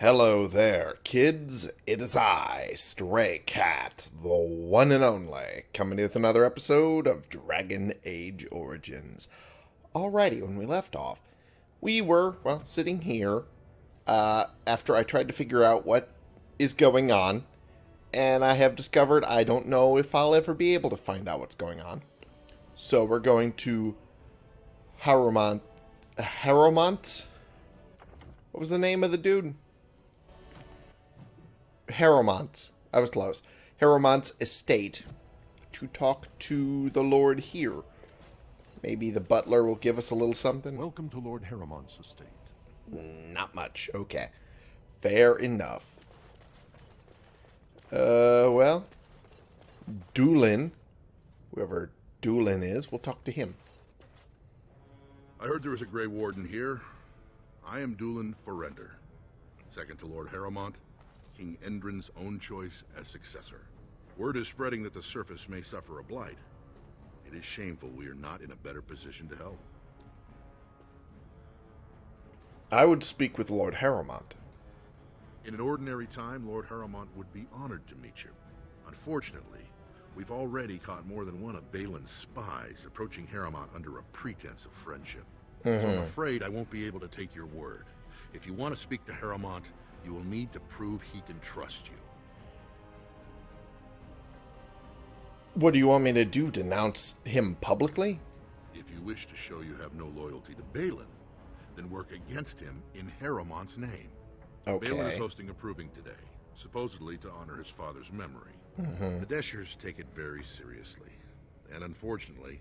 Hello there, kids. It is I, Stray Cat, the one and only, coming with another episode of Dragon Age Origins. Alrighty, when we left off, we were, well, sitting here uh, after I tried to figure out what is going on, and I have discovered I don't know if I'll ever be able to find out what's going on. So we're going to Harumont. Harumont? What was the name of the dude? Harrowmont. I was close. Harrowmont's estate to talk to the Lord here. Maybe the butler will give us a little something. Welcome to Lord Harrowmont's estate. Not much. Okay. Fair enough. Uh, well, Dulin, whoever Dulin is, we'll talk to him. I heard there was a Grey Warden here. I am Dulin Forender, second to Lord Harrowmont, King Endrin's own choice as successor. Word is spreading that the surface may suffer a blight. It is shameful we are not in a better position to help. I would speak with Lord Harrowmont. In an ordinary time, Lord Harrowmont would be honored to meet you. Unfortunately, we've already caught more than one of Bhelen's spies approaching Harrowmont under a pretense of friendship. So I'm mm-hmm. afraid I won't be able to take your word. If you want to speak to Harrowmont, you will need to prove he can trust you. What do you want me to do? Denounce him publicly? If you wish to show you have no loyalty to Bhelen, then work against him in Harrowmont's name. Okay. Bhelen is hosting a proving today, supposedly to honor his father's memory. Mm-hmm. The Deshyrs take it very seriously. And unfortunately,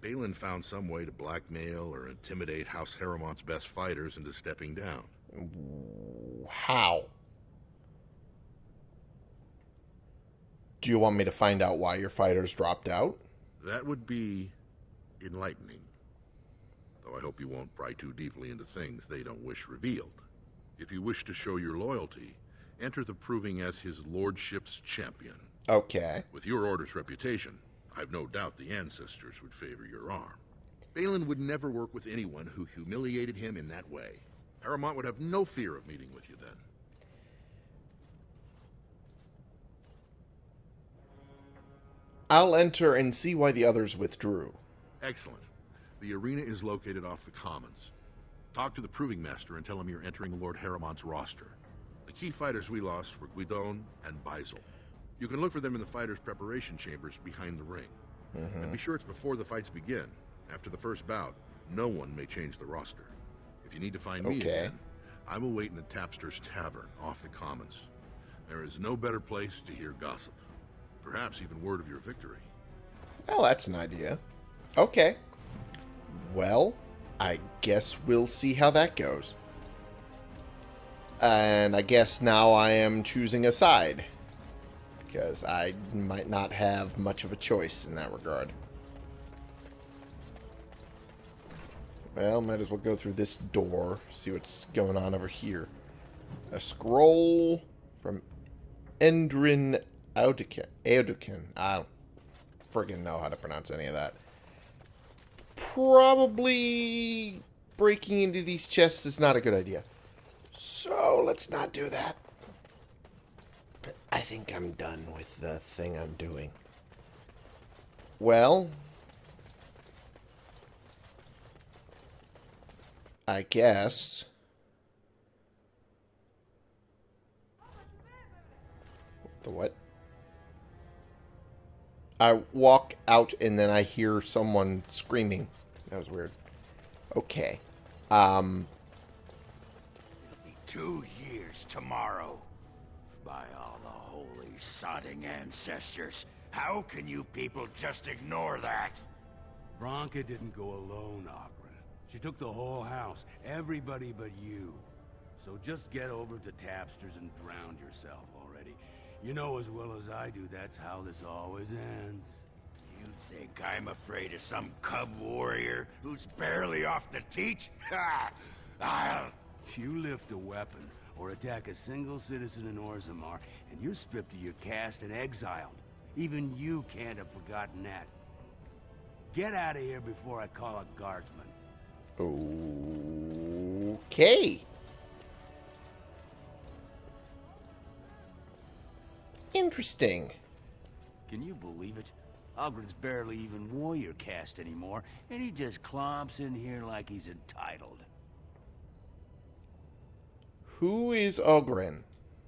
Bhelen found some way to blackmail or intimidate House Harrowmont's best fighters into stepping down. How? Do you want me to find out why your fighters dropped out? That would be enlightening. Though I hope you won't pry too deeply into things they don't wish revealed. If you wish to show your loyalty, enter the proving as his lordship's champion. Okay. With your order's reputation, I've no doubt the ancestors would favor your arm. Bhelen would never work with anyone who humiliated him in that way. Harrowmont would have no fear of meeting with you then. I'll enter and see why the others withdrew. Excellent. The arena is located off the Commons. Talk to the Proving Master and tell him you're entering Lord Harrowmont's roster. The key fighters we lost were Gwiddon and Beisel. You can look for them in the fighters' preparation chambers behind the ring. Mm-hmm. And be sure it's before the fights begin. After the first bout, no one may change the roster. If you need to find me again, I will wait in the Tapster's Tavern off the Commons. There is no better place to hear gossip. Perhaps even word of your victory. Well, that's an idea. Okay. Well, I guess we'll see how that goes. And I guess now I am choosing a side. Because I might not have much of a choice in that regard. Well, might as well go through this door, see what's going on over here. A scroll from Endrin. Audikin. I don't friggin' know how to pronounce any of that. Probably breaking into these chests is not a good idea. So let's not do that. I think I'm done with the thing I'm doing. Well, I guess. The what? I walk out and then I hear someone screaming. That was weird. Okay. Um, It'll be two years tomorrow. By all the holy sodding ancestors, how can you people just ignore that? Branca didn't go alone, Oghren. She took the whole house, everybody but you. So just get over to Tapsters and drown yourself already. You know as well as I do that's how this always ends. You think I'm afraid of some cub warrior who's barely off the teach? Ha! I'll... You lift a weapon or attack a single citizen in Orzammar, and you're stripped of your caste and exiled. Even you can't have forgotten that. Get out of here before I call a guardsman. Okay. Interesting. Can you believe it? Oghren's barely even warrior caste anymore, and he just clomps in here like he's entitled. Who is Oghren?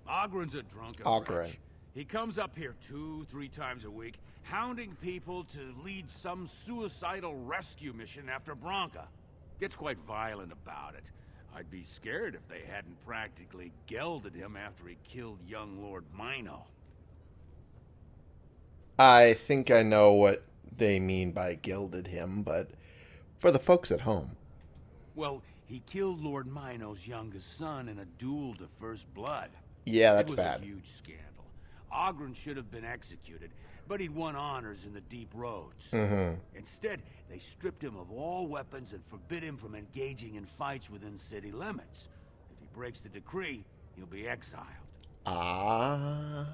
Oghren's a drunken Oghren. wretch. He comes up here two, three times a week, hounding people to lead some suicidal rescue mission after Branca. Gets quite violent about it. I'd be scared if they hadn't practically gelded him after he killed young Lord Meino. I think I know what they mean by gilded him, but for the folks at home. Well, he killed Lord Meino's youngest son in a duel to first blood. Yeah, that's it was bad. a huge scandal. Oghren should have been executed, but he'd won honors in the deep roads. hmm Instead, they stripped him of all weapons and forbid him from engaging in fights within city limits. If he breaks the decree, he'll be exiled. Ah,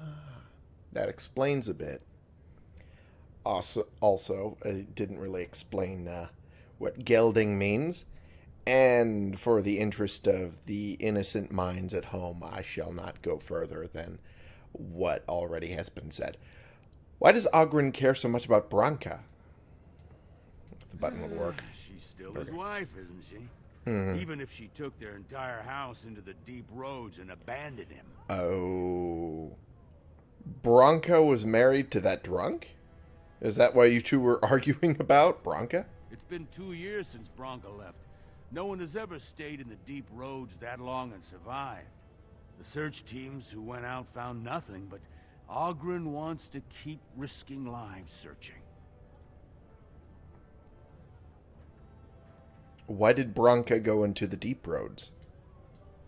that explains a bit. Also, also, it didn't really explain uh, what gelding means. And for the interest of the innocent minds at home, I shall not go further than what already has been said. Why does Oghren care so much about Branca? If the button would work. She's still his wife, isn't she? Mhm. Even if she took their entire house into the deep roads and abandoned him. Oh. Branca was married to that drunk? Is that why you two were arguing about Branca? It's been two years since Branca left. No one has ever stayed in the deep roads that long and survived. The search teams who went out found nothing, but Oghren wants to keep risking lives searching. Why did Branca go into the deep roads?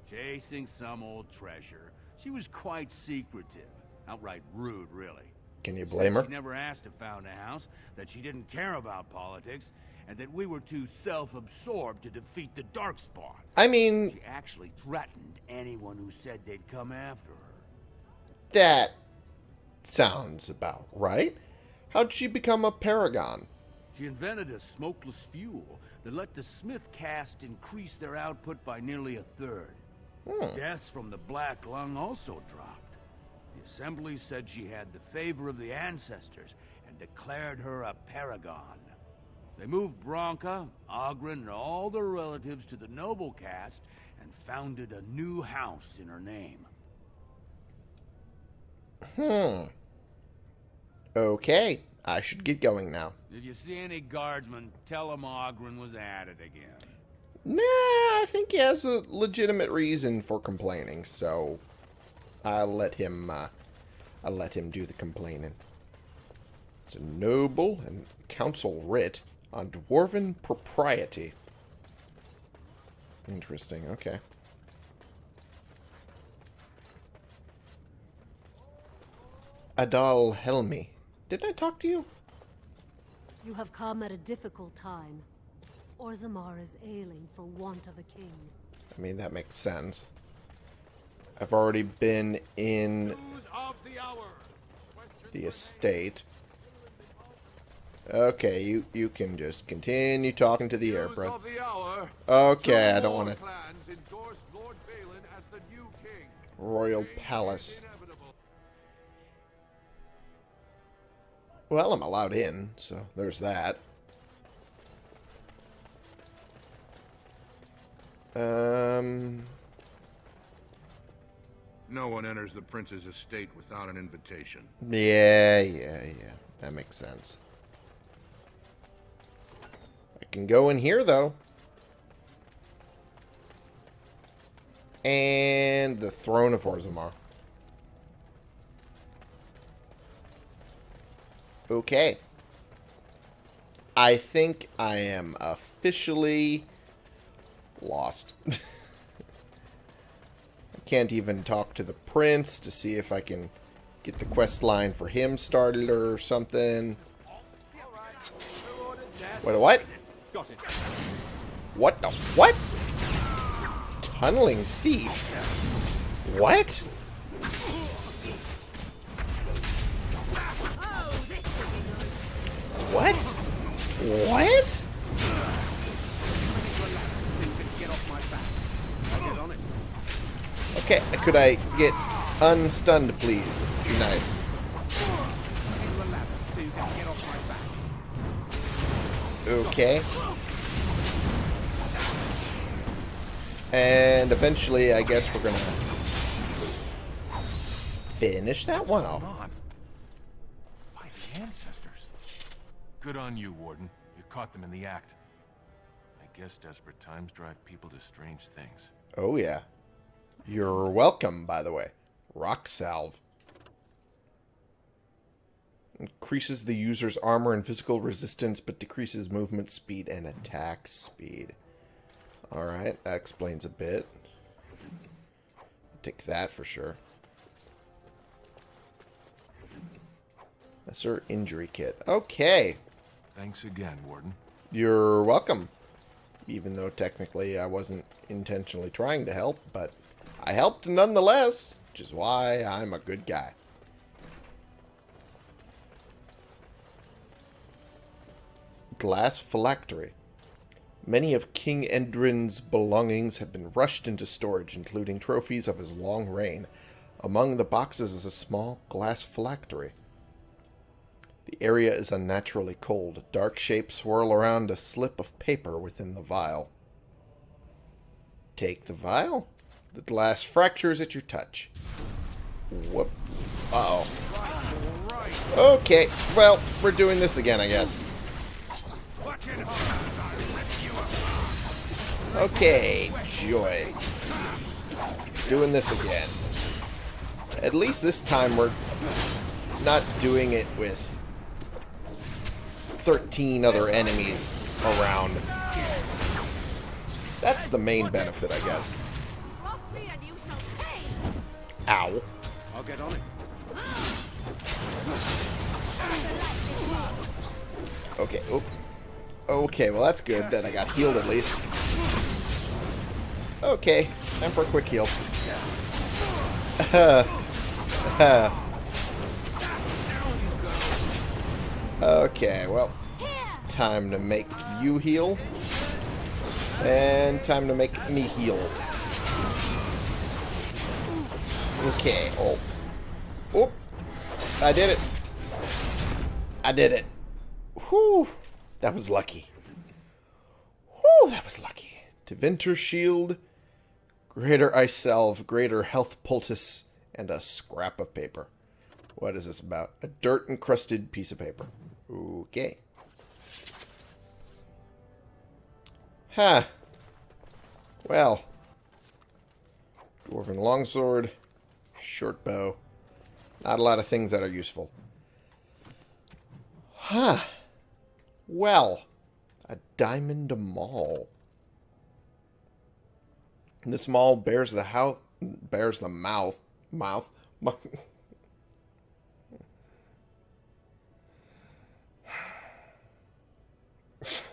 Chasing some old treasure. She was quite secretive. Outright rude, really. Can you Said blame her? She never asked to found a house, that she didn't care about politics, and that we were too self-absorbed to defeat the Darkspawn. I mean, She actually threatened anyone who said they'd come after her. that sounds about right. How'd she become a paragon? She invented a smokeless fuel that let the Smith caste increase their output by nearly a third. Hmm. Deaths from the Black Lung also dropped. The Assembly said she had the favor of the ancestors and declared her a paragon. They moved Branca, Oghren, and all their relatives to the noble caste and founded a new house in her name. Hmm. Okay, I should get going now. If you see any guardsmen, tell them Oghren was at it again. Nah, I think he has a legitimate reason for complaining, so I'll let him. Uh, I'll let him do the complaining. It's a noble and council writ on dwarven propriety. Interesting. Okay. Adal Helmi. didn't I talk to you? You have come at a difficult time. Orzammar is ailing for want of a king. I mean, that makes sense. I've already been in the estate. Okay, you you can just continue talking to the air, bro. Okay, I don't want to. Royal Palace. Well, I'm allowed in, so there's that. Um, No one enters the prince's estate without an invitation. yeah, yeah, yeah. That makes sense. I can go in here, though. And the throne of Orzammar. Okay. I think I am officially lost. I can't even talk to the prince to see if I can get the quest line for him started or something. Wait, what? What the what? Tunneling thief. What? What? What? Okay, could I get unstunned, please? Be nice. Okay. And eventually, I guess we're gonna finish that one off. Good on you, Warden. You caught them in the act. I guess desperate times drive people to strange things. Oh, yeah. You're welcome, by the way. Rock Salve. Increases the user's armor and physical resistance, but decreases movement speed and attack speed. Alright, that explains a bit. I'll take that for sure. Lesser injury kit. Okay. Thanks again, Warden. You're welcome. Even though technically I wasn't intentionally trying to help, but I helped nonetheless, which is why I'm a good guy. Glass phylactery. Many of King Endrin's belongings have been rushed into storage, including trophies of his long reign. Among the boxes is a small glass phylactery. The area is unnaturally cold. Dark shapes swirl around a slip of paper within the vial. Take the vial. The glass fractures at your touch. Whoop. Uh-oh. Okay, well, we're doing this again, I guess. Okay, joy. Doing this again. At least this time we're not doing it with 13 other enemies around. That's the main benefit, I guess. Ow. I'll get on it. Okay. Oop. Okay, well that's good that I got healed at least. Okay, time for a quick heal. okay, well, it's time to make you heal. And time to make me heal. Okay, oh. Oh, I did it. I did it. Whew. That was lucky. Whew, that was lucky. Tevinter Shield, Greater Ice Salve, Greater Health Poultice, and a scrap of paper. What is this about? A dirt-encrusted piece of paper. Okay. Huh. Well. Dwarven Longsword, Short Bow. Not a lot of things that are useful. Huh. Well, a diamond maul. This maul bears the house, bears the mouth, mouth.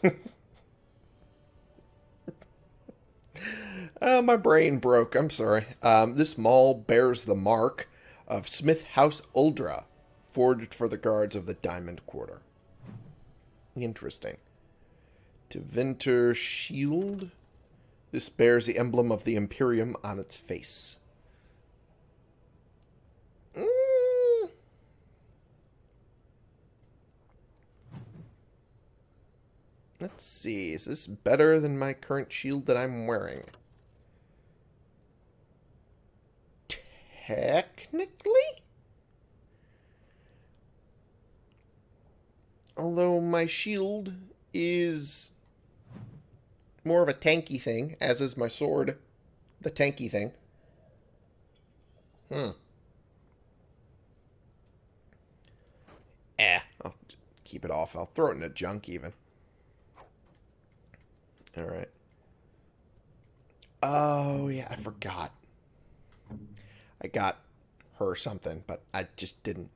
uh, my brain broke. I'm sorry. Um, this maul bears the mark of Smith House Uldra, forged for the guards of the Diamond Quarter. Interesting. Tevinter Shield. This bears the emblem of the Imperium on its face. Mm. Let's see. Is this better than my current shield that I'm wearing? Technically? Although my shield is more of a tanky thing, as is my sword, the tanky thing. Hmm. Eh, I'll keep it off. I'll throw it in the junk even. Alright. Oh, yeah, I forgot. I got her something, but I just didn't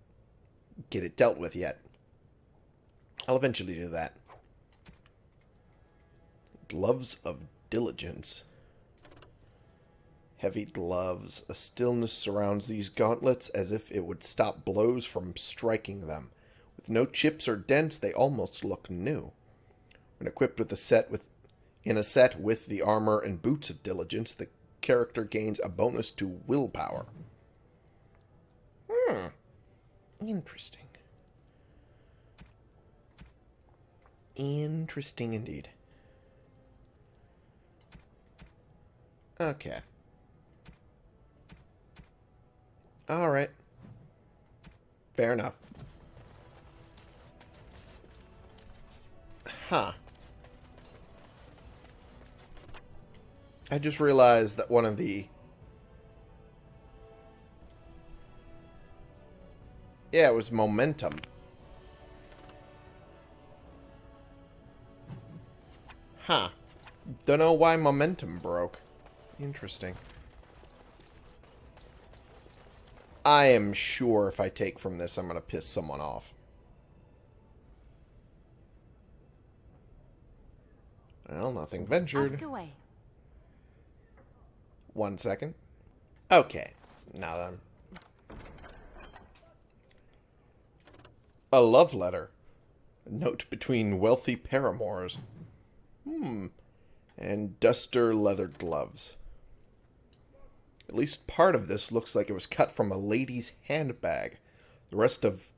get it dealt with yet. I'll eventually do that. Gloves of Diligence. Heavy gloves. A stillness surrounds these gauntlets as if it would stop blows from striking them. With no chips or dents, they almost look new. When equipped with a set with in a set with the armor and boots of diligence, the character gains a bonus to willpower. Hmm. Interesting. Interesting indeed. Okay. Alright. Fair enough. Huh. I just realized that one of the... Yeah, it was momentum. Huh. Don't know why momentum broke. Interesting. I am sure if I take from this, I'm going to piss someone off. Well, nothing ventured. Ask away. One second. Okay. Now then. A love letter. Note between wealthy paramours. Hmm. And duster leather gloves. At least part of this looks like it was cut from a lady's handbag. The rest of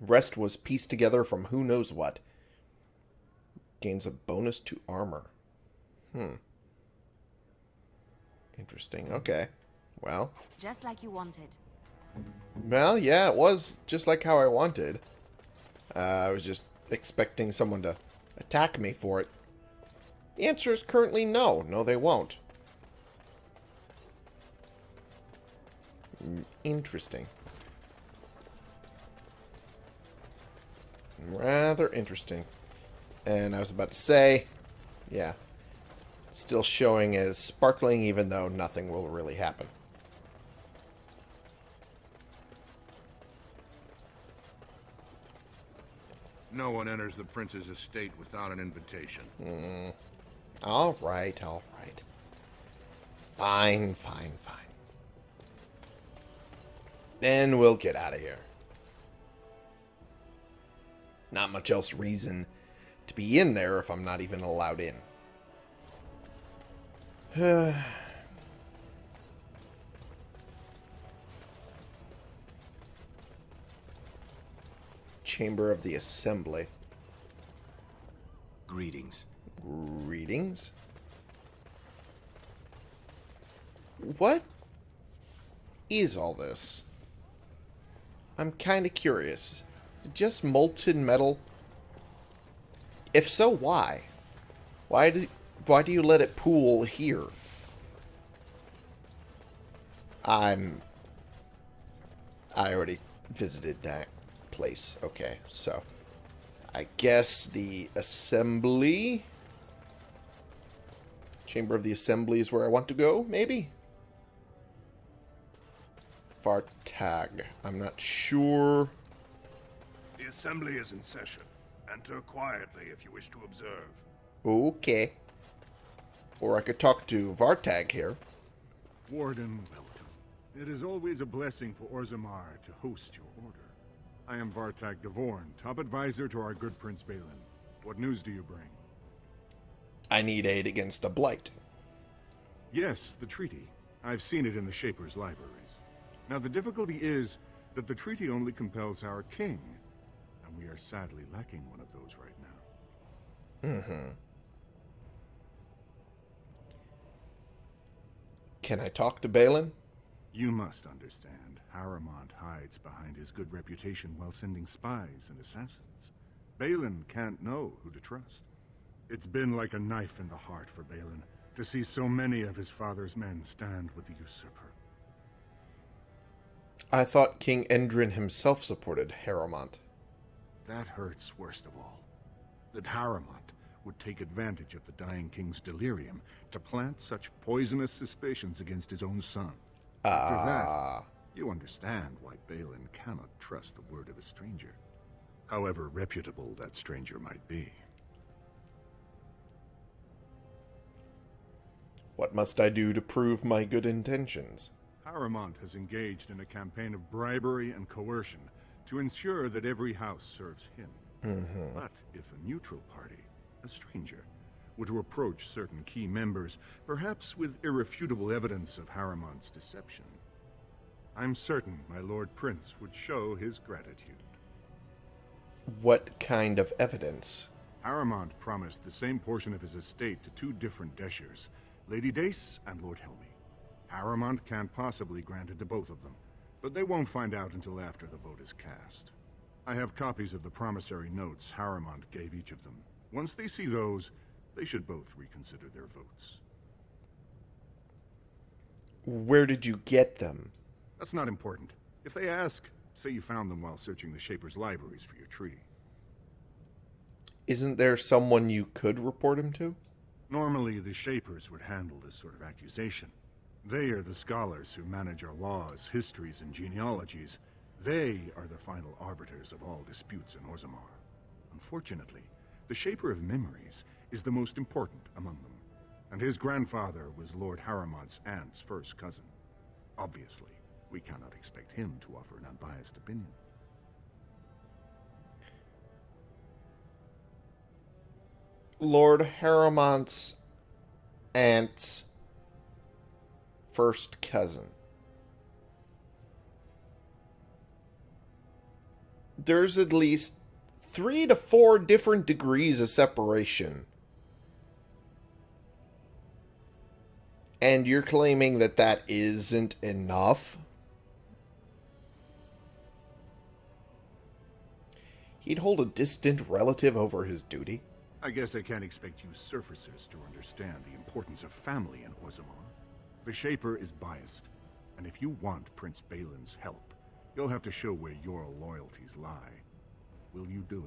rest was pieced together from who knows what. Gains a bonus to armor. Hmm. Interesting. Okay. Well. Just like you wanted. Well, yeah, it was just like how I wanted. Uh, I was just expecting someone to attack me for it. The answer is currently no. No, they won't. Mm, Interesting. Rather interesting. And I was about to say, yeah, still showing as sparkling even though nothing will really happen. No one enters the prince's estate without an invitation. Mm. All right, all right. Fine, fine, fine. Then we'll get out of here. Not much else reason to be in there if I'm not even allowed in. Chamber of the Assembly. Greetings. Greetings. What is all this? I'm kind of curious. Is it just molten metal? If so, why? Why do why do you let it pool here? I'm I already visited that place. Okay, so I guess the assembly Chamber of the Assembly is where I want to go, maybe? Vartag. I'm not sure. The assembly is in session. Enter quietly if you wish to observe. Okay. Or I could talk to Vartag here. Warden, welcome. It is always a blessing for Orzammar to host your order. I am Vartag Gavorn, top advisor to our good Prince Bhelen. What news do you bring? I need aid against a blight. Yes, the treaty. I've seen it in the Shaper's libraries. Now, the difficulty is that the treaty only compels our king, and we are sadly lacking one of those right now. Mm-hmm. Can I talk to Bhelen? You must understand, Harrowmont hides behind his good reputation while sending spies and assassins. Bhelen can't know who to trust. It's been like a knife in the heart for Bhelen to see so many of his father's men stand with the usurper. I thought King Endrin himself supported Harrowmont. That hurts worst of all. That Harrowmont would take advantage of the dying king's delirium to plant such poisonous suspicions against his own son. After Ah. that, you understand why Bhelen cannot trust the word of a stranger. However reputable that stranger might be. What must I do to prove my good intentions? Harrowmont has engaged in a campaign of bribery and coercion to ensure that every house serves him. Mm-hmm. But if a neutral party, a stranger, were to approach certain key members, perhaps with irrefutable evidence of Harrowmont's deception, I'm certain my Lord Prince would show his gratitude. What kind of evidence? Harrowmont promised the same portion of his estate to two different Deshyrs, Lady Dace and Lord Helmi. Harrowmont can't possibly grant it to both of them, but they won't find out until after the vote is cast. I have copies of the promissory notes Harrowmont gave each of them. Once they see those, they should both reconsider their votes. Where did you get them? That's not important. If they ask, say you found them while searching the Shaper's libraries for your tree. Isn't there someone you could report him to? Normally, the Shapers would handle this sort of accusation. They are the scholars who manage our laws, histories, and genealogies. They are the final arbiters of all disputes in Orzammar. Unfortunately, the Shaper of Memories is the most important among them, and his grandfather was Lord Harrowmont's aunt's first cousin. Obviously, we cannot expect him to offer an unbiased opinion. Lord Harrowmont's aunt's first cousin. There's at least three to four different degrees of separation. And you're claiming that that isn't enough? He'd hold a distant relative over his duty? I guess I can't expect you surfacers to understand the importance of family in Orzammar. The Shaper is biased, and if you want Prince Bhelen's help, you'll have to show where your loyalties lie. Will you do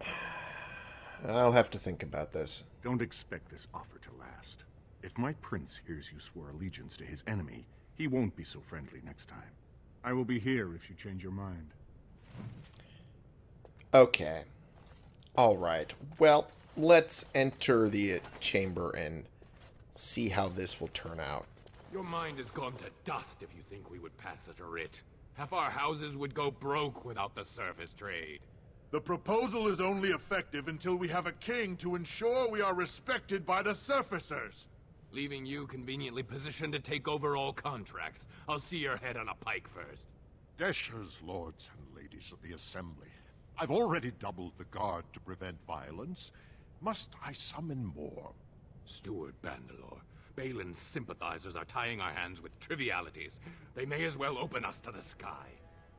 it? I'll have to think about this. Don't expect this offer to last. If my prince hears you swore allegiance to his enemy, he won't be so friendly next time. I will be here if you change your mind. Okay. Alright. Well, let's enter the chamber and see how this will turn out. Your mind has gone to dust if you think we would pass such a writ. Half our houses would go broke without the surface trade. The proposal is only effective until we have a king to ensure we are respected by the surfacers. Leaving you conveniently positioned to take over all contracts. I'll see your head on a pike first. Deshyrs, lords and ladies of the Assembly. I've already doubled the guard to prevent violence. Must I summon more? Steward Bandelor, Bhelen's sympathizers are tying our hands with trivialities. They may as well open us to the sky.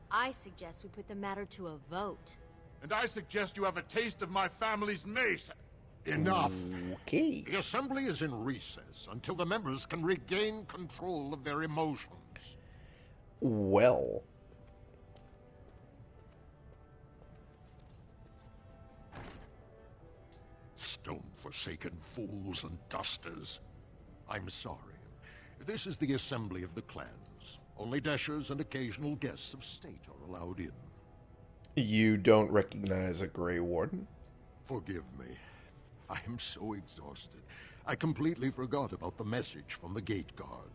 I suggest we put the matter to a vote. And I suggest you have a taste of my family's mace. Enough. Okay. The Assembly is in recess until the members can regain control of their emotions. Well. Stone-forsaken fools and dusters. I'm sorry. This is the assembly of the clans. Only Deshyrs and occasional guests of state are allowed in. You don't recognize a Grey Warden? Forgive me. I am so exhausted. I completely forgot about the message from the gate guard.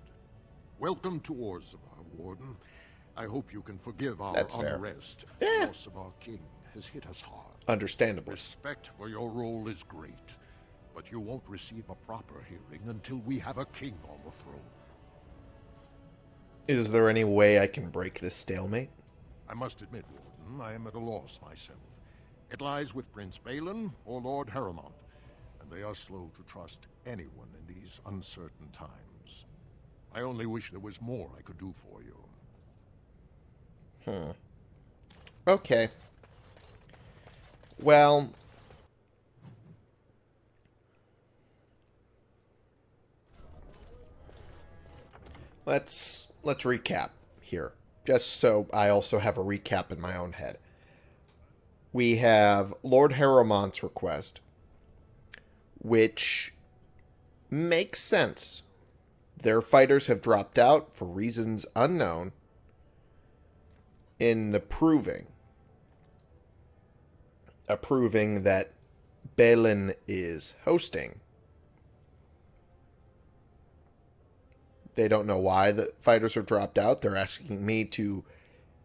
Welcome to Orzammar, Warden. I hope you can forgive our That's fair. unrest. Yeah. The loss of our king has hit us hard. Understandably. Respect for your role is great, but you won't receive a proper hearing until we have a king on the throne. Is there any way I can break this stalemate? I must admit, Warden, I am at a loss myself. It lies with Prince Bhelen or Lord Harrowmont, and they are slow to trust anyone in these uncertain times. I only wish there was more I could do for you. Hmm. Okay. Well, let's let's recap here. Just so I also have a recap in my own head. We have Lord Harrowmont's request, which makes sense. Their fighters have dropped out for reasons unknown in the proving approving that Bhelen is hosting. They don't know why the fighters have dropped out. They're asking me to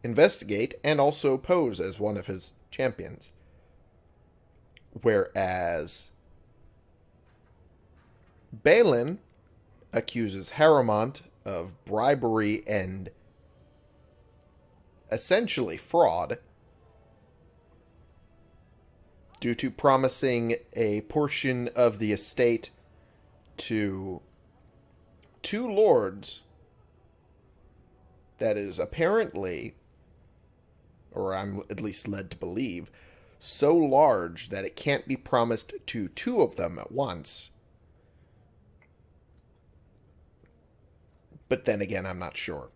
investigate and also pose as one of his champions. Whereas Bhelen accuses Harrowmont of bribery and essentially fraud due to promising a portion of the estate to two lords that is apparently, or I'm at least led to believe, so large that it can't be promised to two of them at once. But then again, I'm not sure.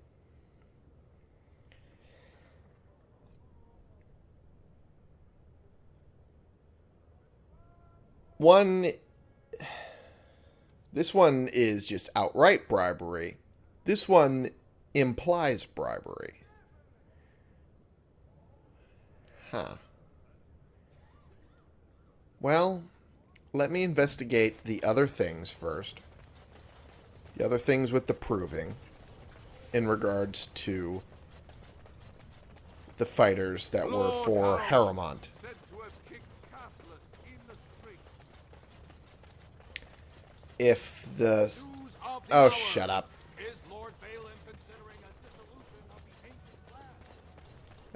One. This one is just outright bribery. This one implies bribery. Huh. Well, let me investigate the other things first. The other things with the proving in regards to the fighters that were oh, for Harrowmont. If the... Oh, shut up.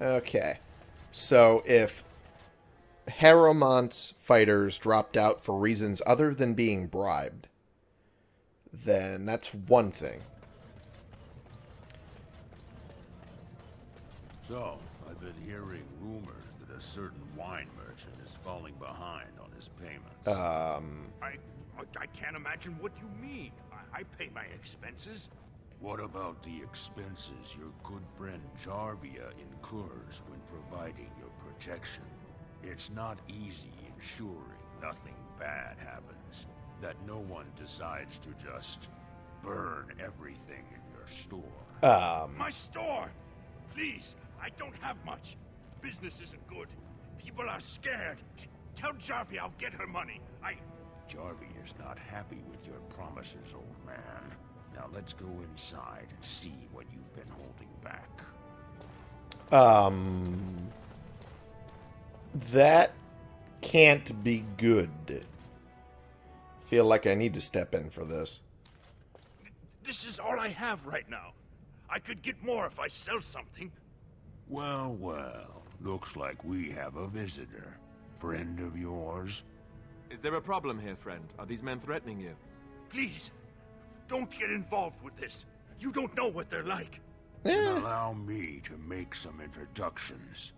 Okay. So, if Harrowmont's fighters dropped out for reasons other than being bribed, then that's one thing. So, I've been hearing rumors that a certain wine merchant is falling behind on his payments. Um... I, I can't imagine what you mean. I, I pay my expenses. What about the expenses your good friend Jarvia incurs when providing your protection? It's not easy ensuring nothing bad happens, that no one decides to just burn everything in your store. Um... My store! Please, I don't have much. Business isn't good. People are scared. Tell Jarvia I'll get her money. I... Jarvia is not happy with your promises, old man. Now let's go inside and see what you've been holding back. Um... That can't be good. Feel like I need to step in for this. This is all I have right now. I could get more if I sell something. Well, well. Looks like we have a visitor. Friend of yours? Is there a problem here, friend? Are these men threatening you? Please, don't get involved with this. You don't know what they're like. Then allow me to make some introductions.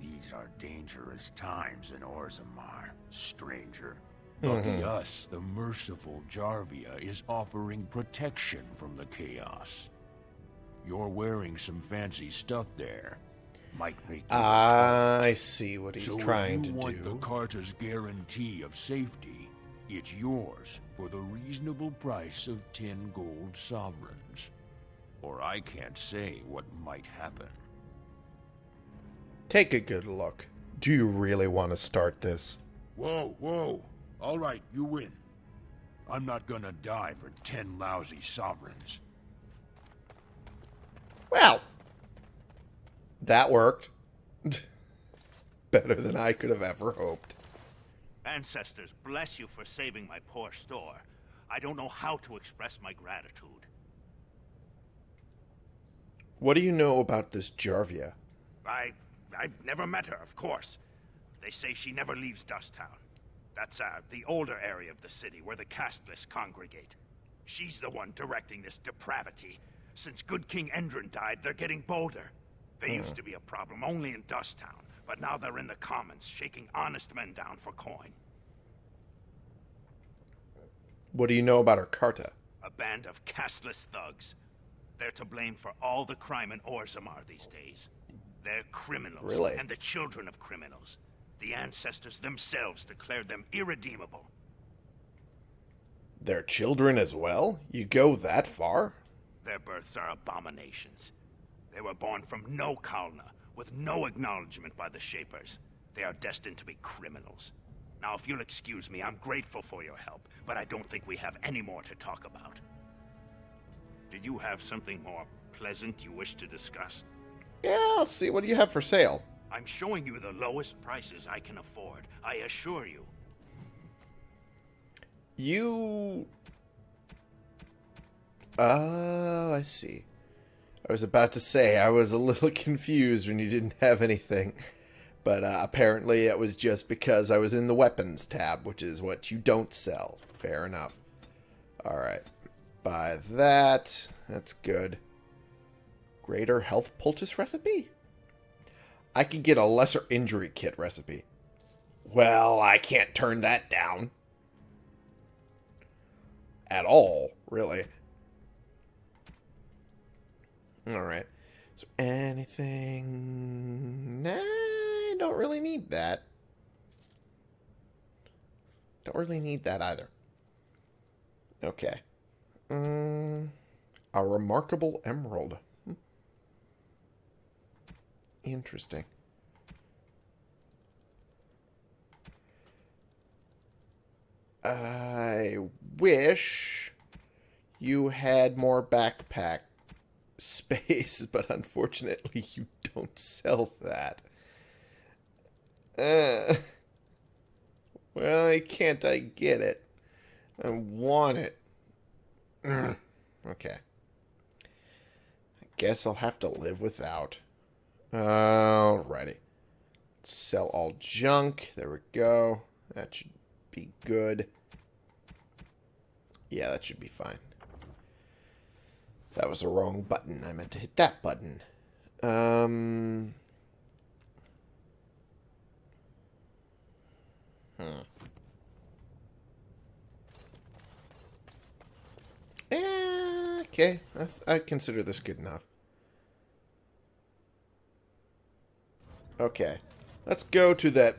These are dangerous times in Orzammar, stranger. Lucky Mhm. us, the merciful Jarvia is offering protection from the chaos. You're wearing some fancy stuff there. Might make I see what he's so trying if you to want do. the Carta's guarantee of safety, it's yours for the reasonable price of ten gold sovereigns. Or I can't say what might happen. Take a good look. Do you really want to start this? Whoa, whoa. All right, you win. I'm not gonna die for ten lousy sovereigns. Well, that worked. Better than I could have ever hoped. Ancestors, bless you for saving my poor store. I don't know how to express my gratitude. What do you know about this Jarvia? I... I've never met her, of course. They say she never leaves Dusttown. That's, uh, the older area of the city where the casteless congregate. She's the one directing this depravity. Since good King Endrin died, they're getting bolder. They used to be a problem only in Dusttown, but now they're in the commons, shaking honest men down for coin. What do you know about her Carta? A band of casteless thugs. They're to blame for all the crime in Orzammar these days. They're criminals. Really? And the children of criminals. The ancestors themselves declared them irredeemable. Their children as well? You go that far? Their births are abominations. They were born from no Kalna, with no acknowledgement by the Shapers. They are destined to be criminals. Now, if you'll excuse me, I'm grateful for your help, but I don't think we have any more to talk about. Did you have something more pleasant you wish to discuss? Yeah, I'll see. What do you have for sale? I'm showing you the lowest prices I can afford, I assure you. You. Oh, I see. I was about to say I was a little confused when you didn't have anything. But uh, apparently it was just because I was in the weapons tab, which is what you don't sell. Fair enough. Alright. Buy that. That's good. Greater health poultice recipe? I could get a lesser injury kit recipe. Well, I can't turn that down. At all, really. Alright. There anything... Nah, I don't really need that. Don't really need that either. Okay. Um, a remarkable emerald. Hmm. Interesting. I wish you had more backpack space, but unfortunately you don't sell that. Uh, why can't I get it? I want it. Mm, okay. I guess I'll have to live without. Alrighty. Sell all junk. There we go. That should be good. Yeah, that should be fine. That was the wrong button. I meant to hit that button. Um... Hmm. Eh, okay, I, I consider this good enough. Okay, let's go to that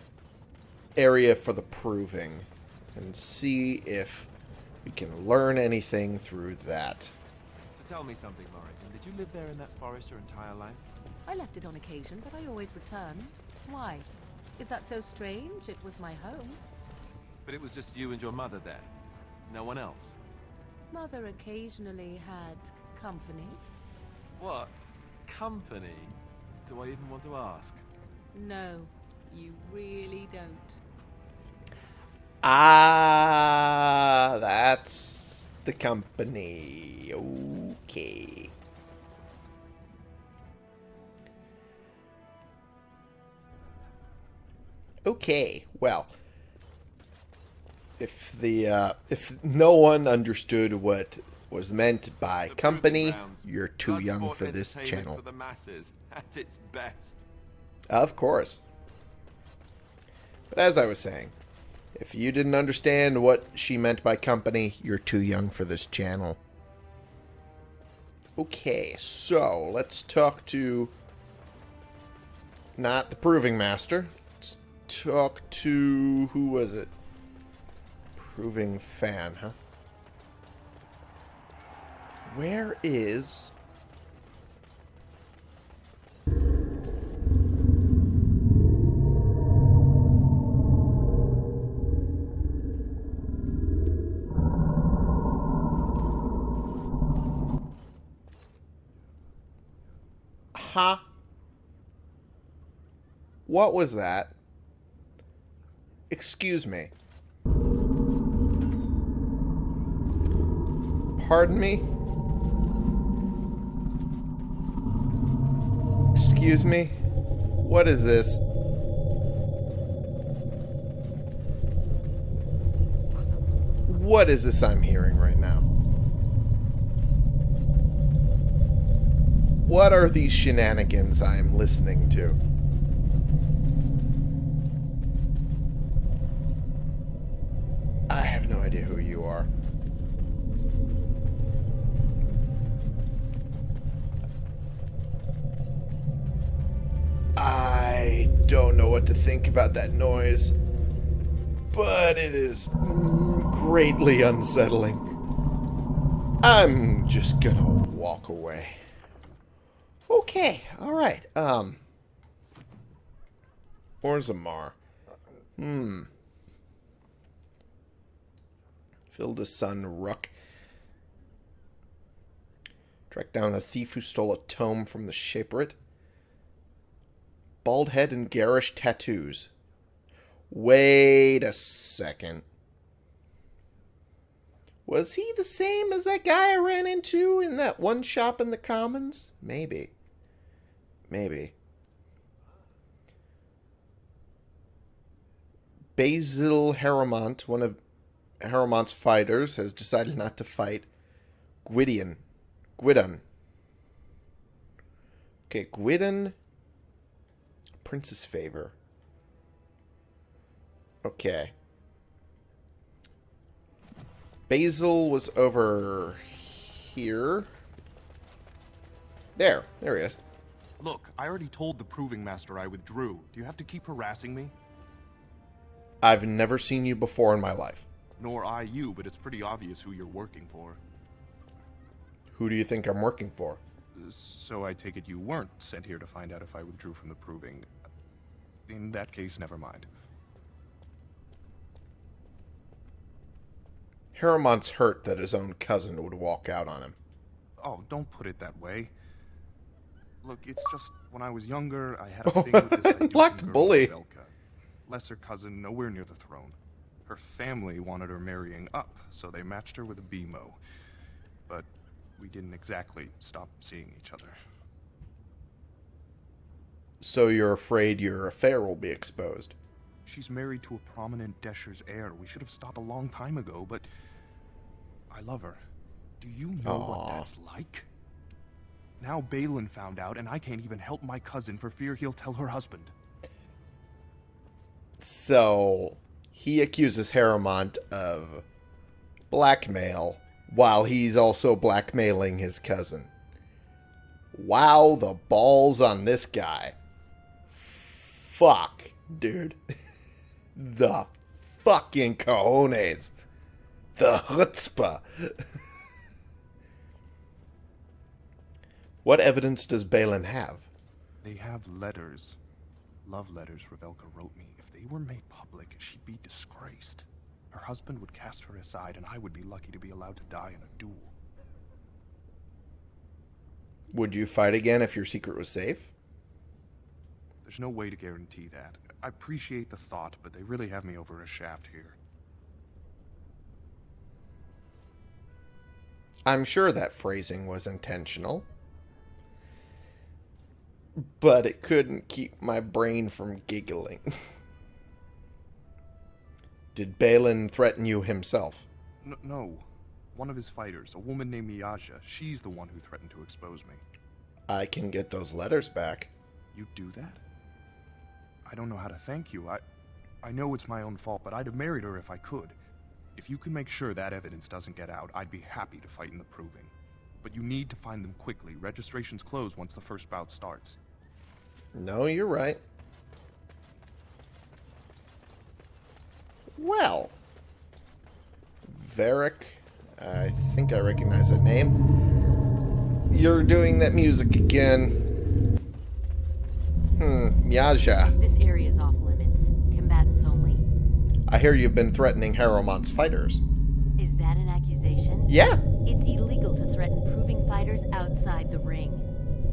area for the proving and see if we can learn anything through that. So tell me something, Morrigan. Did you live there in that forest your entire life? I left it on occasion, but I always returned. Why? Is that so strange? It was my home. But it was just you and your mother there. No one else. Mother occasionally had company. What? Company? Do I even want to ask? No, you really don't. Ah, that's the company. Okay. Okay, well, if the uh, if no one understood what was meant by The company, you're too young for this channel. For masses, at its best. Of course. But as I was saying, if you didn't understand what she meant by company, you're too young for this channel. Okay, so let's talk to not the proving master. Let's talk to who was it? Proving fan, huh? Where is What was that? Excuse me. Pardon me? Excuse me? What is this? What is this I'm hearing right now? What are these shenanigans I am listening to? About that noise, but it is greatly unsettling. I'm just gonna walk away. Okay, alright, um... Orzammar. Hmm. Filda's son, Ruck. Track down a thief who stole a tome from the Shaperate. Bald head and garish tattoos. Wait a second. Was he the same as that guy I ran into in that one shop in the Commons? Maybe. Maybe. Basil Harrowmont, one of Harrowmont's fighters, has decided not to fight Gwiddon. Gwiddon. Okay, Gwiddon. Prince's favor. Okay. Basil was over here. There. There he is. Look, I already told the Proving Master I withdrew. Do you have to keep harassing me? I've never seen you before in my life. Nor I you, but it's pretty obvious who you're working for. Who do you think I'm working for? So I take it you weren't sent here to find out if I withdrew from the Proving. In that case, never mind. Harrowmont's hurt that his own cousin would walk out on him. Oh, don't put it that way. Look, it's just when I was younger, I had a thing with this Blacked girl, bully. Velka. Lesser cousin, nowhere near the throne. Her family wanted her marrying up, so they matched her with a BMO. But we didn't exactly stop seeing each other. So you're afraid your affair will be exposed. She's married to a prominent Deshyr's heir. We should have stopped a long time ago, but I love her. Do you know Aw. what that's like? Now Bhelen found out, and I can't even help my cousin for fear he'll tell her husband. So he accuses Harrowmont of blackmail while he's also blackmailing his cousin. Wow, the balls on this guy. Fuck, dude. the fucking cojones. The chutzpah. what evidence does Bhelen have? They have letters. Love letters Revelka wrote me. If they were made public, she'd be disgraced. Her husband would cast her aside, and I would be lucky to be allowed to die in a duel. Would you fight again if your secret was safe? There's no way to guarantee that. I appreciate the thought, but they really have me over a shaft here. I'm sure that phrasing was intentional. But it couldn't keep my brain from giggling. Did Bhelen threaten you himself? N- no. One of his fighters, a woman named Miyaja, she's the one who threatened to expose me. I can get those letters back. You do that? I don't know how to thank you. I I know it's my own fault, but I'd have married her if I could. If you can make sure that evidence doesn't get out, I'd be happy to fight in the proving. But you need to find them quickly. Registrations close once the first bout starts. No, you're right. Well, Varric, I think I recognize that name. You're doing that music again. Hmm, Miyaja. This area is off limits. Combatants only. I hear you've been threatening Harrowmont's fighters. Is that an accusation? Yeah. It's illegal to threaten proving fighters outside the ring.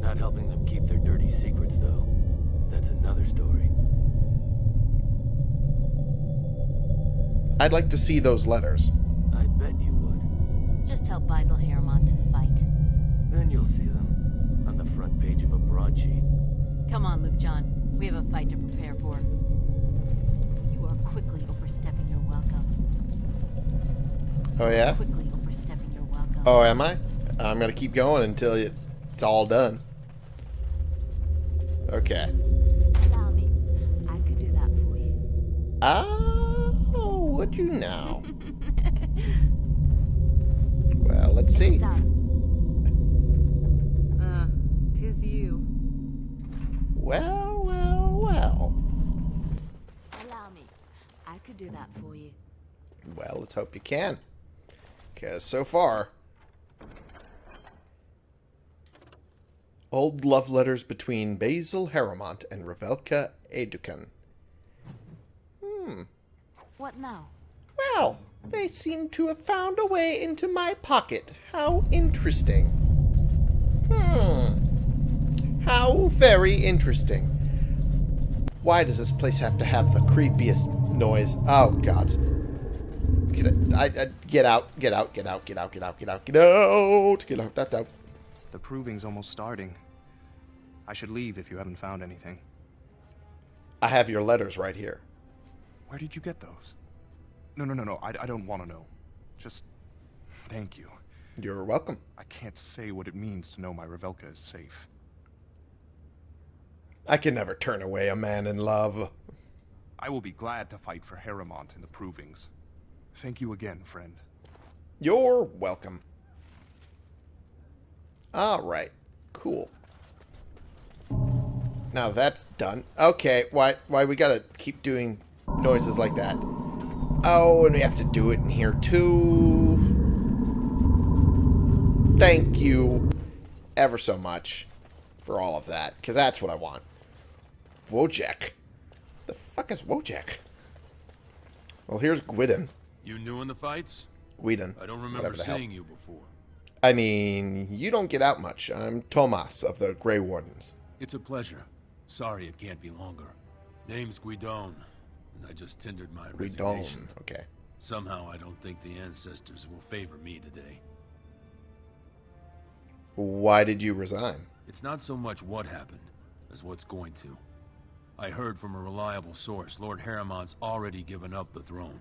Not helping them keep their dirty secrets, though. That's another story. I'd like to see those letters. I bet you would. Just tell Basil Harriman to fight. Then you'll see them on the front page of a broadsheet. Come on, Luke John. We have a fight to prepare for. You are quickly overstepping your welcome. Oh, yeah? Quickly overstepping your welcome. Oh, am I? I'm going to keep going until it's all done. Okay. Allow me. I could do that for you. Oh, you now? well, let's see. Uh, tis you. Well, well, well. Allow me. I could do that for you. Well, let's hope you can. Because so far... Old love letters between Basil Harrowmont and Revelka Edukan. Hmm. What now? Well, they seem to have found a way into my pocket. How interesting. Hmm. How very interesting. Why does this place have to have the creepiest noise? Oh, God. Get, I, I, get out, get out, get out, get out, get out, get out, get out, get out, out, out. The proving's almost starting. I should leave if you haven't found anything. I have your letters right here. Where did you get those? No, no, no, no. I, I don't want to know. Just thank you. You're welcome. I can't say what it means to know my Revelka is safe. I can never turn away a man in love. I will be glad to fight for Harrowmont in the provings. Thank you again, friend. You're welcome. Alright. Cool. Now that's done. Okay, why why we gotta keep doing noises like that? Oh, and we have to do it in here too. Thank you ever so much for all of that, because that's what I want. Wojak. The fuck is Wojak? Well, here's Gwiddon. You new in the fights? Gwiddon. I don't remember the hell. seeing you before. I mean, you don't get out much. I'm Tomas of the Grey Wardens. It's a pleasure. Sorry it can't be longer. Name's Gwiddon, I just tendered my Gwiddon, resignation. okay. Somehow I don't think the ancestors will favor me today. Why did you resign? It's not so much what happened as what's going to. I heard from a reliable source Lord Harrowmont's already given up the throne.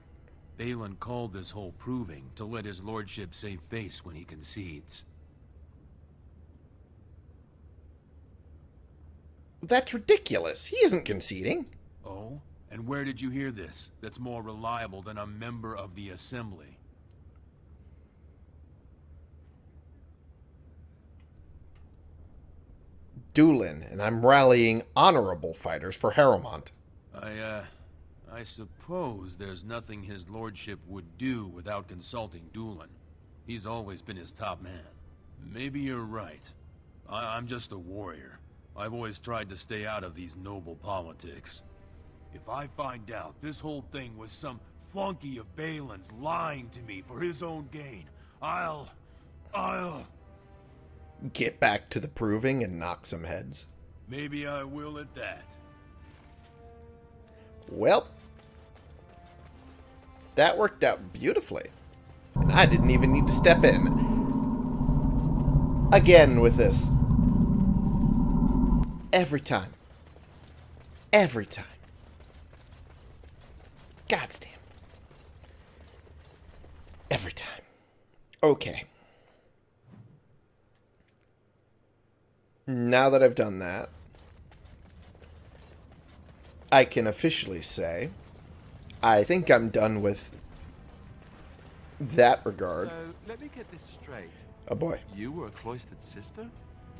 Bhelen called this whole proving to let his lordship save face when he concedes. That's ridiculous. He isn't conceding. Oh? And where did you hear this? That's more reliable than a member of the Assembly. Dulin, and I'm rallying honorable fighters for Harrowmont. I, uh... I suppose there's nothing his lordship would do without consulting Dulin. He's always been his top man. Maybe you're right. I I'm just a warrior. I've always tried to stay out of these noble politics. If I find out this whole thing was some flunky of Bhelen's lying to me for his own gain, I'll... I'll... Get back to the proving and knock some heads. Maybe I will at that. Well, that worked out beautifully. And I didn't even need to step in. Again with this. Every time. Every time. God's damn. Every time. Okay. Now that I've done that, I can officially say I think I'm done with that regard. So, let me get this straight. Oh boy. You were a cloistered sister?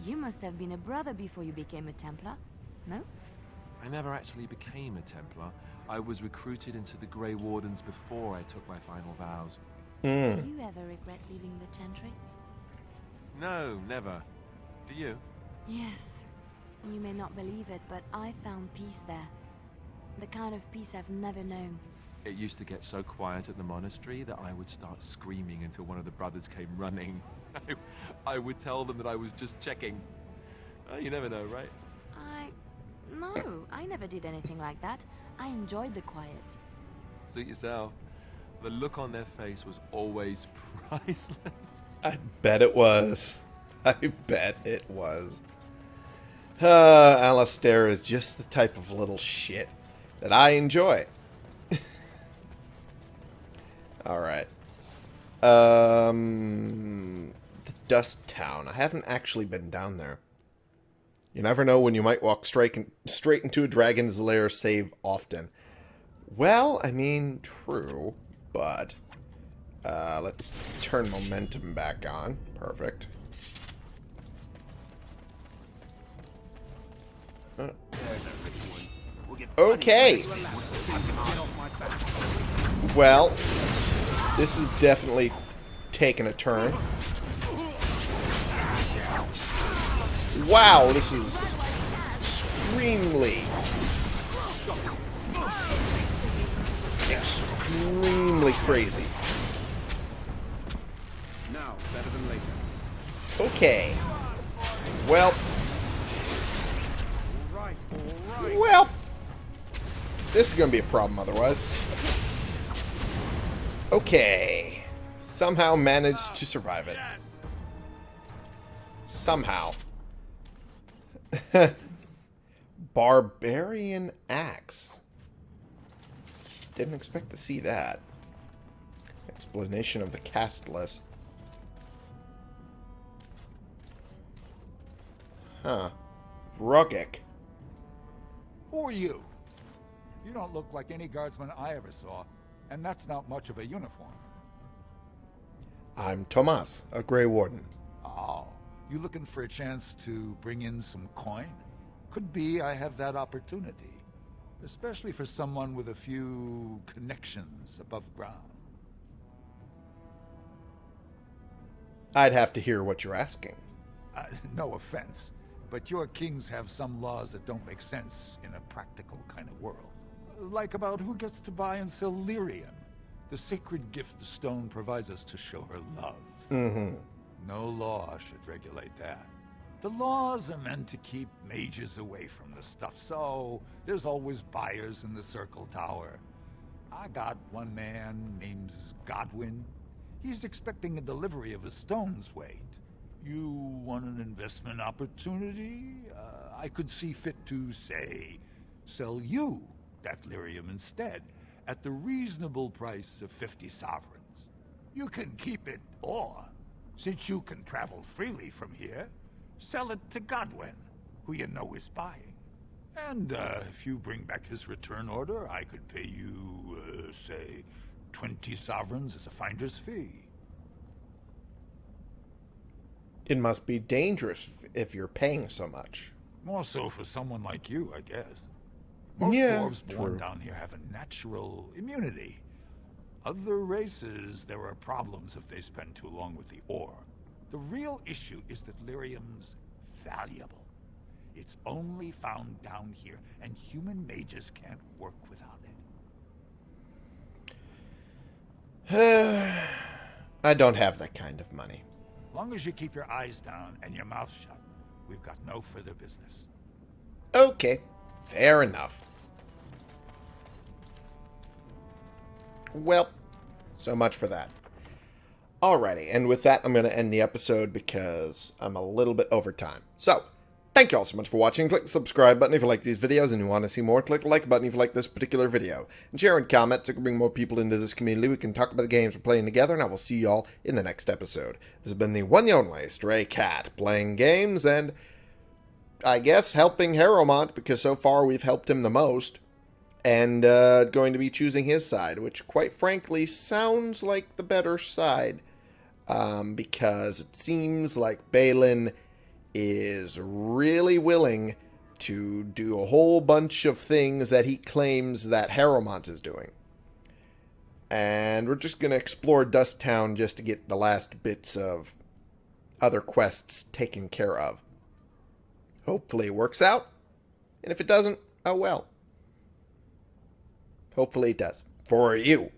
You must have been a brother before you became a Templar, no? I never actually became a Templar. I was recruited into the Grey Wardens before I took my final vows. Hmm. Do you ever regret leaving the Chantry? No, never. Do you? Yes. You may not believe it, but I found peace there. The kind of peace I've never known. It used to get so quiet at the monastery that I would start screaming until one of the brothers came running. I, I would tell them that I was just checking. Oh, you never know, right? I... No, I never did anything like that. I enjoyed the quiet. Suit yourself. The look on their face was always priceless. I bet it was. I bet it was. Uh, Alistair is just the type of little shit that I enjoy. Alright. Um, the Dust Town. I haven't actually been down there. You never know when you might walk straight, in, straight into a dragon's lair save often. Well, I mean, true, but... Uh, let's turn momentum back on. Perfect. Uh, Okay. Well, this is definitely taking a turn. Wow, this is extremely, extremely crazy. Now, better than later. Okay. Well, All right, all right. well, this is going to be a problem otherwise. Okay. Somehow managed to survive it. Somehow. Barbarian Axe. Didn't expect to see that. Explanation of the cast list. Huh. Rogek. Who are you? You don't look like any guardsman I ever saw, and that's not much of a uniform. I'm Tomas, a Grey Warden. Oh, you looking for a chance to bring in some coin? Could be I have that opportunity. Especially for someone with a few connections above ground. I'd have to hear what you're asking. Uh, no offense, but your kings have some laws that don't make sense in a practical kind of world. Like about who gets to buy and sell lyrium. The sacred gift the stone provides us to show her love. Mm-hmm. No law should regulate that. The laws are meant to keep mages away from the stuff, so there's always buyers in the Circle Tower. I got one man named Godwin. He's expecting a delivery of a stone's weight. You want an investment opportunity? Uh, I could see fit to, say, sell you that lyrium instead, at the reasonable price of 50 sovereigns. You can keep it, or, since you can travel freely from here, sell it to Godwin, who you know is buying. And uh, if you bring back his return order, I could pay you, uh, say, 20 sovereigns as a finder's fee. It must be dangerous if you're paying so much. More so for someone like you, I guess. Most Yeah, dwarves born down here have a natural immunity. Other races, there are problems if they spend too long with the ore. The real issue is that lyrium's valuable. It's only found down here, and human mages can't work without it. I don't have that kind of money. Long as you keep your eyes down and your mouth shut, we've got no further business. Okay, fair enough. Well, so much for that. Alrighty, and with that, I'm going to end the episode because I'm a little bit over time. So, thank you all so much for watching. Click the subscribe button if you like these videos and you want to see more. Click the like button if you like this particular video. And share and comment so we can bring more people into this community. We can talk about the games we're playing together, and I will see you all in the next episode. This has been the one and only Stray Cat, playing games and I guess helping Harrowmont because so far we've helped him the most. And uh, going to be choosing his side, which quite frankly sounds like the better side. Um, because it seems like Bhelen is really willing to do a whole bunch of things that he claims that Harrowmont is doing. And we're just going to explore Dust Town just to get the last bits of other quests taken care of. Hopefully it works out. And if it doesn't, oh well. Hopefully it does. For you.